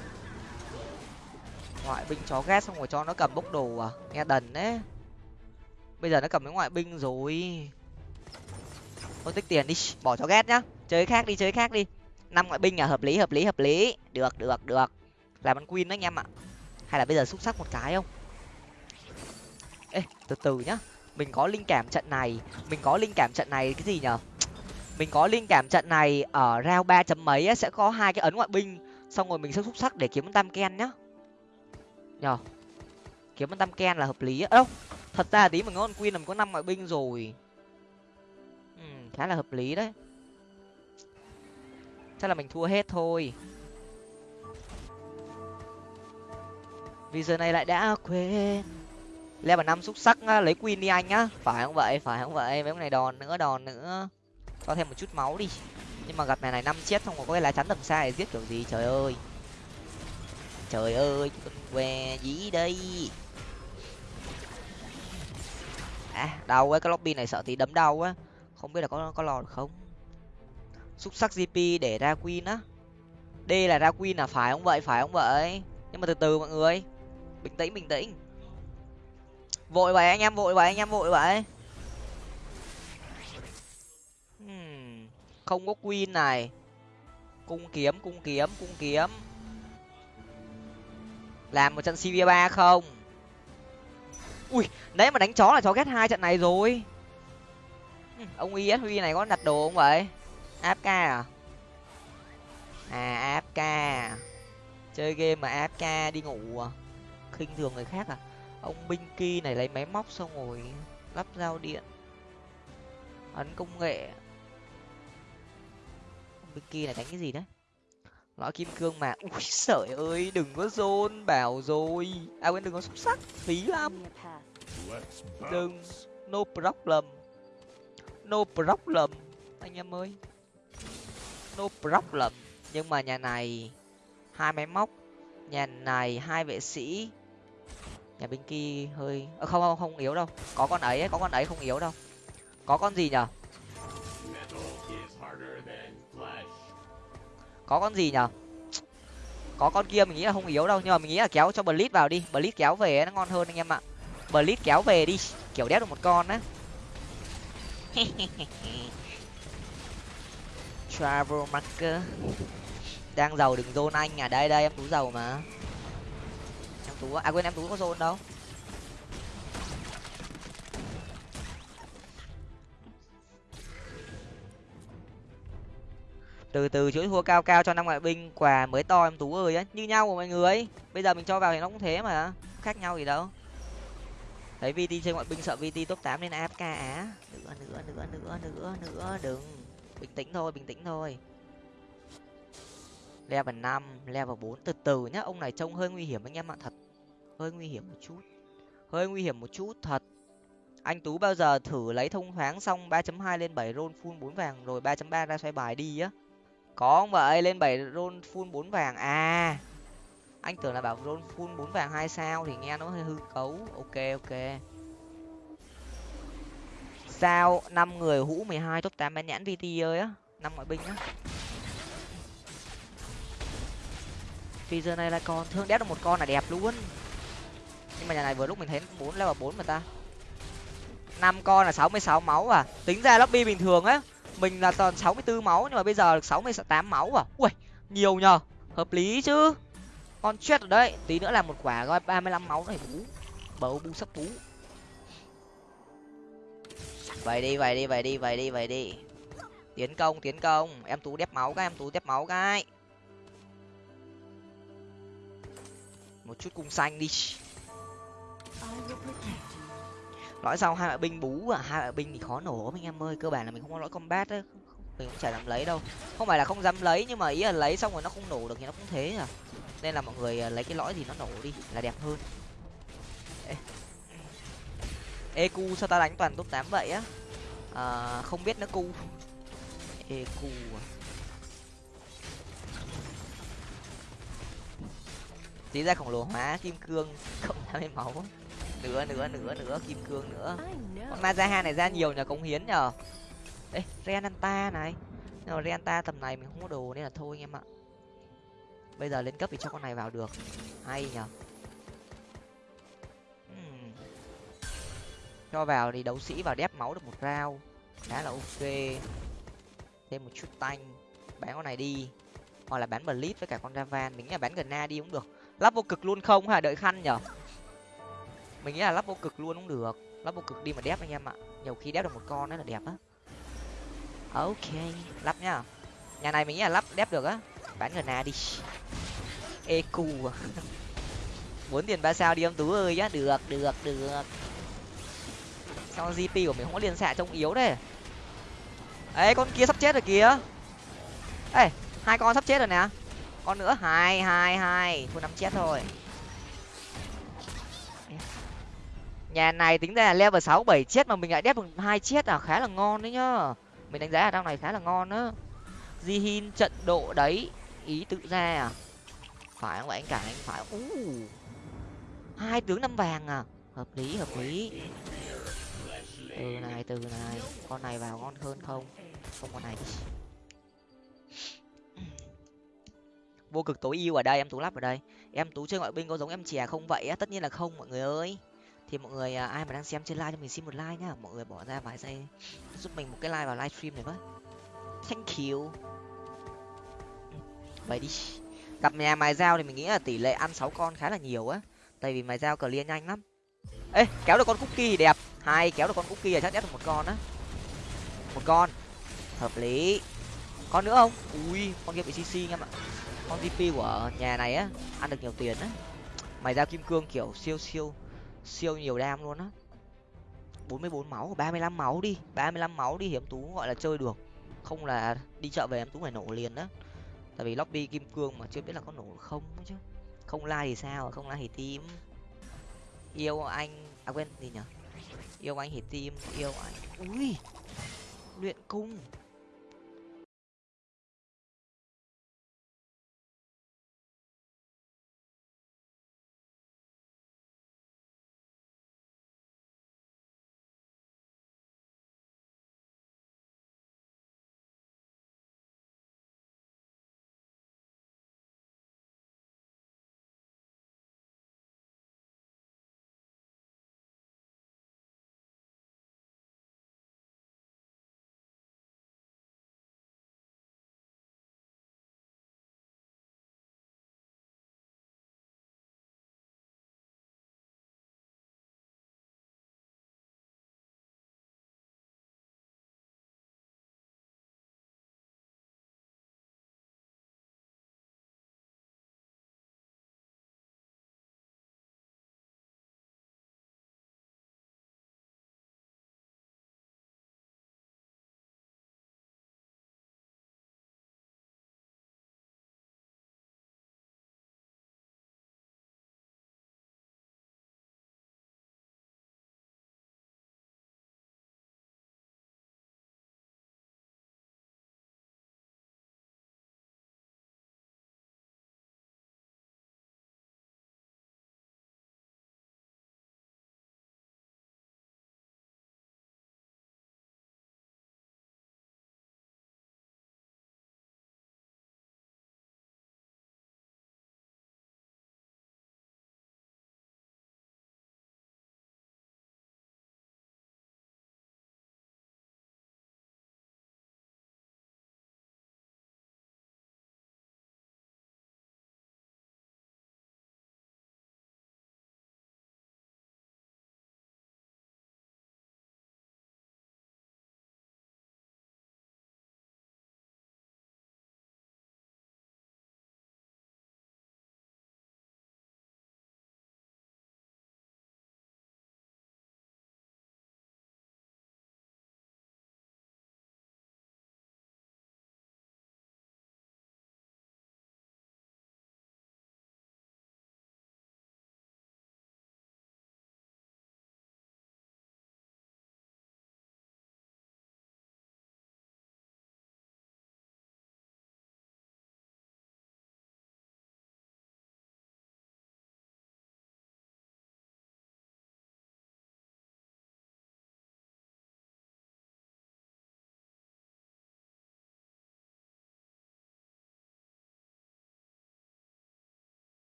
Ngoại binh chó ghét xong rồi cho nó cầm bốc đồ à nghe đần đấy. Bây giờ nó cầm cái ngoại binh rồi thôi tích tiền đi bỏ chó ghét nhá. Chơi khác đi chơi khác đi. Năm ngoại binh à hợp lý hợp lý hợp lý. Được được được. Làm ăn queen đấy anh em ạ. Hay là bây giờ xúc sắc một cái không? Ê từ từ nhá. Mình có linh cảm trận này. Mình có linh cảm trận này cái gì nhở? Mình có linh cảm trận này ở round ba chấm mấy sẽ có hai cái ấn ngoại binh. Xong rồi mình sẽ xúc sắc để kiếm tam ken nhá. Nhờ. Kiếm tam ken là hợp lý á, đâu thật ra tí mình ngon queen là mình có năm ngoại binh rồi khá là hợp lý đấy. Chắc là mình thua hết thôi. Vì giờ này lại đã quên. Level năm xúc sắc á, lấy queen đi anh á. Phải không vậy? Phải không vậy? Mấy con này đòn nữa đòn nữa. Cho thêm một chút máu đi. Nhưng mà gặp này này năm chết không có cái lá chắn tầm xa để giết kiểu gì? Trời ơi. Trời ơi con què dí đây. À đau ấy cái lobby này sợ tí đấm đau á không biết là có có lò được không? Xúc sắc gp để ra queen á. D là ra queen là phải không vậy? Phải không vậy? Nhưng mà từ từ mọi người. Bình tĩnh bình tĩnh. Vội vậy anh em, vội vậy anh em, vội vậy. Hmm. không có queen này. Cung kiếm cung kiếm cung kiếm. Làm một trận cv ba không? Ui đấy mà đánh chó là chó ghét hai trận này rồi ông is huy này có đặt đồ không vậy? Áp ca à? À áp ca chơi game mà áp ca đi ngủ à? Khinh thường người khác à? Ông binh ki này lấy máy móc xong rồi lắp giao điện. Ấn công nghệ. Ông binh ki này đánh cái gì đấy? Lõi kim cương mà. Ui sợi ơi đừng có rôn bảo rồi. À quên đừng có xúc sắc. Phí lắm. Đừng. no problem no problem anh em ơi. No problem. Nhưng mà nhà này hai máy móc. Nhà này hai vệ sĩ. Nhà binh kia hơi à, không không không yếu đâu. Có con ấy có con ấy không yếu đâu. Có con gì nhở? Có con gì nhở? Có con kia mình nghĩ là không yếu đâu nhưng mà mình nghĩ là kéo cho blitz vào đi. Blitz kéo về nó ngon hơn anh em ạ. Blitz kéo về đi kiểu đét được một con á. travel marker. Đang giàu đừng zone anh à. Đây đây, em tú giàu mà. Em tú à quên, em tú có zone đâu. Từ từ chuỗi thua cao cao cho năm ngoại binh. Quà mới to em tú ơi ấy. như nhau của mọi người. Bây giờ mình cho vào thì nó cũng thế mà. Khác nhau gì đâu thấy vt chơi ngoại binh sợ vt top tám nên afk á. Nữa nữa nữa nữa nữa nữa, đừng. Bình tĩnh thôi, bình tĩnh thôi. Level năm, level bốn. Từ từ nhá, ông này trông hơi nguy hiểm anh em ạ, thật. Hơi nguy hiểm một chút. Hơi nguy hiểm một chút, thật. Anh tú bao giờ thử lấy thông thoáng xong ba chấm hai lên bảy roll full bốn vàng rồi ba chấm ba ra xoay bài đi á? Có không vậy? Lên bảy roll full bốn vàng. À anh tưởng là bảo roll full bốn vàng hai sao thì nghe nó hơi hư cấu. Ok ok. Sao năm người, hũ mười hai, top tám bán nhãn vt ơi á. Năm ngoại binh á. Vì giờ này là còn thương đét được một con là đẹp luôn. Nhưng mà nhà này vừa lúc mình thấy bốn level bốn mà ta. Năm con là sáu mươi sáu máu à. Tính ra lobby bình thường á, mình là toàn sáu mươi bốn máu nhưng mà bây giờ được sáu mươi tám máu à. Ui nhiều nhờ. Hợp lý chứ con chết rồi đấy. Tí nữa là một quả coi, ba mươi lăm máu này bú. Bầu bu sắp bú. Vậy đi vậy đi vậy đi vậy đi vậy đi. Tiến công tiến công. Em tú đép máu cái, em tú đép máu cái. Một chút cung xanh đi. Lõi sau hai loại binh bú à? Hai loại binh thì khó nổ anh em ơi. Cơ bản là mình không có lõi combat á. Mình cũng chả dám lấy đâu. Không phải là không dám lấy, nhưng mà ý là lấy xong rồi nó không nổ được thì nó cũng thế à nên là mọi người à, lấy cái lõi gì nó nổ đi là đẹp hơn. Ê. eq sao ta đánh toàn top tám vậy á? À, không biết nó cu. Eq à. Tí ra khổng lồ hóa kim cương cộng mươi máu. Nữa nữa nữa nữa kim cương nữa. Con mazaha này ra nhiều nhờ cống hiến nhờ. Ê renanta này. Nhưng mà renanta tầm này mình không có đồ nên là thôi anh em ạ bây giờ lên cấp thì cho con này vào được. Hay nhở hmm. cho vào thì đấu sĩ vào đép máu được một rau khá là ok. Thêm một chút tanh. Bán con này đi. Hoặc là bán blitz với cả con ravan mình nghĩ là bán gần na đi cũng được. Lắp vô cực luôn không? Là đợi khăn nhở mình nghĩ là lắp vô cực luôn cũng được. Lắp vô cực đi mà đép anh em ạ. Nhiều khi đép được một con nữa là đẹp á. Ok. Lắp nhá nhà này mình nghĩ là lắp đép được á bán gần đi. Eq à. muốn tiền ba sao đi ông tú ơi nhá. Được được được. Sao gp của mình không có liên xạ trông yếu đấy ấy con kia sắp chết rồi kìa. Ê, hai con sắp chết rồi nè. Con nữa, hai hai hai. Thua năm chết thôi. Nhà này tính ra là level sáu, bảy chết mà mình lại đép được hai chết à? Khá là ngon đấy nhá. Mình đánh giá ở trong này khá là ngon á. Di hin trận độ đấy ý tự ra à? Phải không vậy anh cả? Anh phải u hai tướng năm vàng à? Hợp lý hợp lý. Từ này từ này. Con này vào ngon hơn không? Không con này. Đi vô cực tối ưu ở đây, em tú lắp ở đây. Em tú chơi ngoại binh có giống em chè không vậy á? Tất nhiên là không, mọi người ơi. Thì mọi người à, ai mà đang xem trên live cho mình xin một like nhá. Mọi người bỏ ra vài giây. Giúp mình một cái like vào livestream này với thank you vậy đi. Gặp nhà mài dao thì mình nghĩ là tỷ lệ ăn sáu con khá là nhiều á. Tại vì mài dao clear nhanh lắm. Ê, kéo được con cookie thì đẹp. Hai kéo được con cookie là chắc chắn được một con á. Một con. Hợp lý. Con nữa không? Ui, con kia bị cc em ạ. Con gp của nhà này á, ăn được nhiều tiền á. Mày ra kim cương kiểu siêu siêu siêu nhiều đam luôn á. Bốn mươi bốn máu, ba mươi lăm máu đi. ba mươi lăm máu đi hiếm tú gọi là chơi được. Không là đi chợ về em tú phải nổ liền đó tại vì lobby kim cương mà chưa biết là có nổ không chứ. Không like thì sao, không like thì tim yêu anh à quên gì nhở yêu anh thì tim yêu anh. Ui, luyện cung.